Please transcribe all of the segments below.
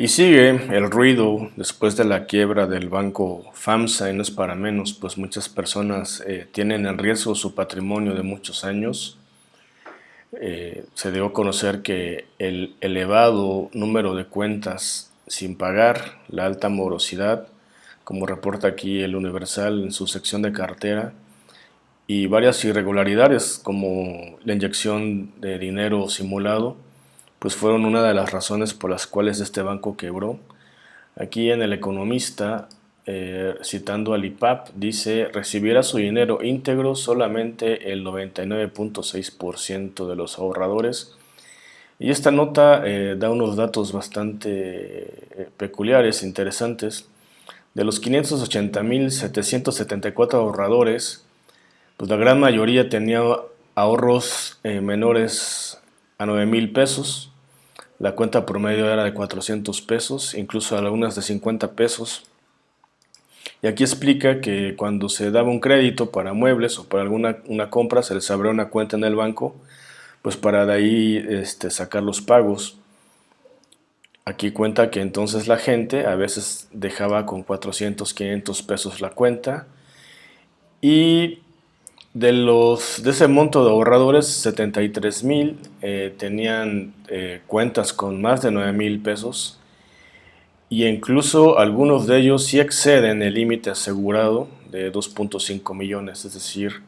Y sigue el ruido después de la quiebra del banco FAMSA, y no es para menos, pues muchas personas eh, tienen en riesgo su patrimonio de muchos años. Eh, se dio a conocer que el elevado número de cuentas sin pagar, la alta morosidad, como reporta aquí el Universal en su sección de cartera, y varias irregularidades como la inyección de dinero simulado, pues fueron una de las razones por las cuales este banco quebró. Aquí en El Economista, eh, citando al IPAP, dice recibirá su dinero íntegro solamente el 99.6% de los ahorradores. Y esta nota eh, da unos datos bastante eh, peculiares, interesantes. De los 580.774 ahorradores, pues la gran mayoría tenía ahorros menores a 9 mil pesos. La cuenta promedio era de 400 pesos, incluso algunas de 50 pesos. Y aquí explica que cuando se daba un crédito para muebles o para alguna una compra, se les abría una cuenta en el banco, pues para de ahí este, sacar los pagos. Aquí cuenta que entonces la gente a veces dejaba con 400, 500 pesos la cuenta y de, los, de ese monto de ahorradores, 73 mil eh, tenían eh, cuentas con más de 9 mil pesos. Y incluso algunos de ellos sí exceden el límite asegurado de 2.5 millones, es decir,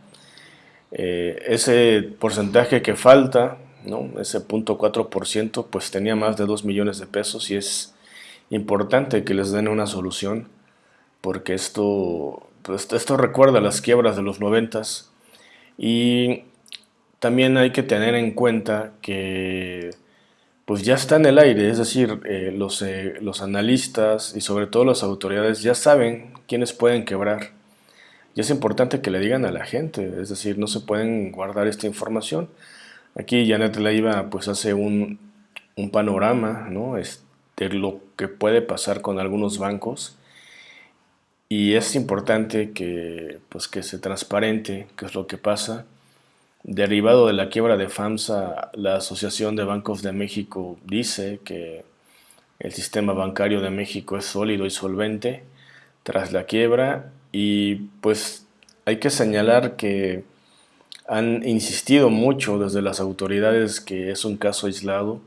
eh, ese porcentaje que falta, ¿no? ese 0.4%, pues tenía más de 2 millones de pesos y es importante que les den una solución porque esto, pues, esto recuerda las quiebras de los noventas y también hay que tener en cuenta que pues ya está en el aire, es decir, eh, los, eh, los analistas y sobre todo las autoridades ya saben quiénes pueden quebrar. Y es importante que le digan a la gente, es decir, no se pueden guardar esta información. Aquí Janet Leiva pues hace un, un panorama ¿no? de lo que puede pasar con algunos bancos y es importante que, pues, que se transparente qué es lo que pasa. Derivado de la quiebra de FAMSA, la Asociación de Bancos de México dice que el sistema bancario de México es sólido y solvente tras la quiebra y pues hay que señalar que han insistido mucho desde las autoridades que es un caso aislado,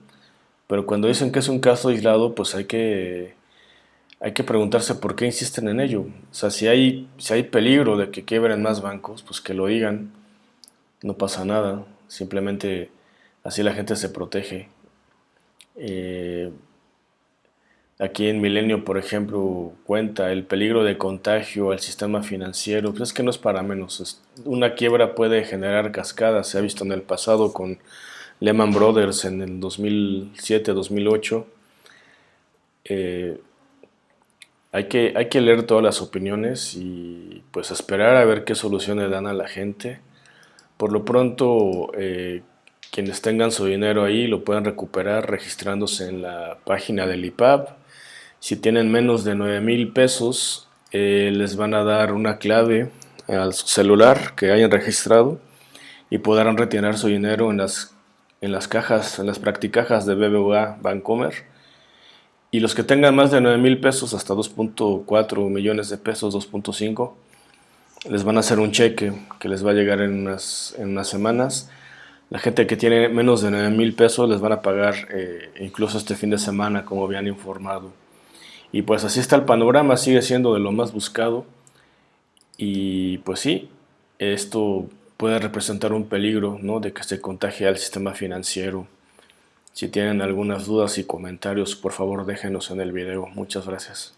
pero cuando dicen que es un caso aislado pues hay que hay que preguntarse por qué insisten en ello. O sea, si hay, si hay peligro de que quiebren más bancos, pues que lo digan, no pasa nada, simplemente así la gente se protege. Eh, aquí en Milenio, por ejemplo, cuenta el peligro de contagio al sistema financiero, pues es que no es para menos. Una quiebra puede generar cascadas, se ha visto en el pasado con Lehman Brothers en el 2007-2008. Hay que, hay que leer todas las opiniones y pues esperar a ver qué soluciones dan a la gente. Por lo pronto, eh, quienes tengan su dinero ahí lo pueden recuperar registrándose en la página del IPAP. Si tienen menos de 9 mil pesos, eh, les van a dar una clave al celular que hayan registrado y podrán retirar su dinero en las, en las cajas, en las practicajas de BBVA Bancomer y los que tengan más de 9 mil pesos hasta 2.4 millones de pesos, 2.5, les van a hacer un cheque que les va a llegar en unas, en unas semanas. La gente que tiene menos de 9 mil pesos les van a pagar eh, incluso este fin de semana, como habían informado. Y pues así está el panorama, sigue siendo de lo más buscado. Y pues sí, esto puede representar un peligro ¿no? de que se contagie al sistema financiero. Si tienen algunas dudas y comentarios, por favor déjenos en el video. Muchas gracias.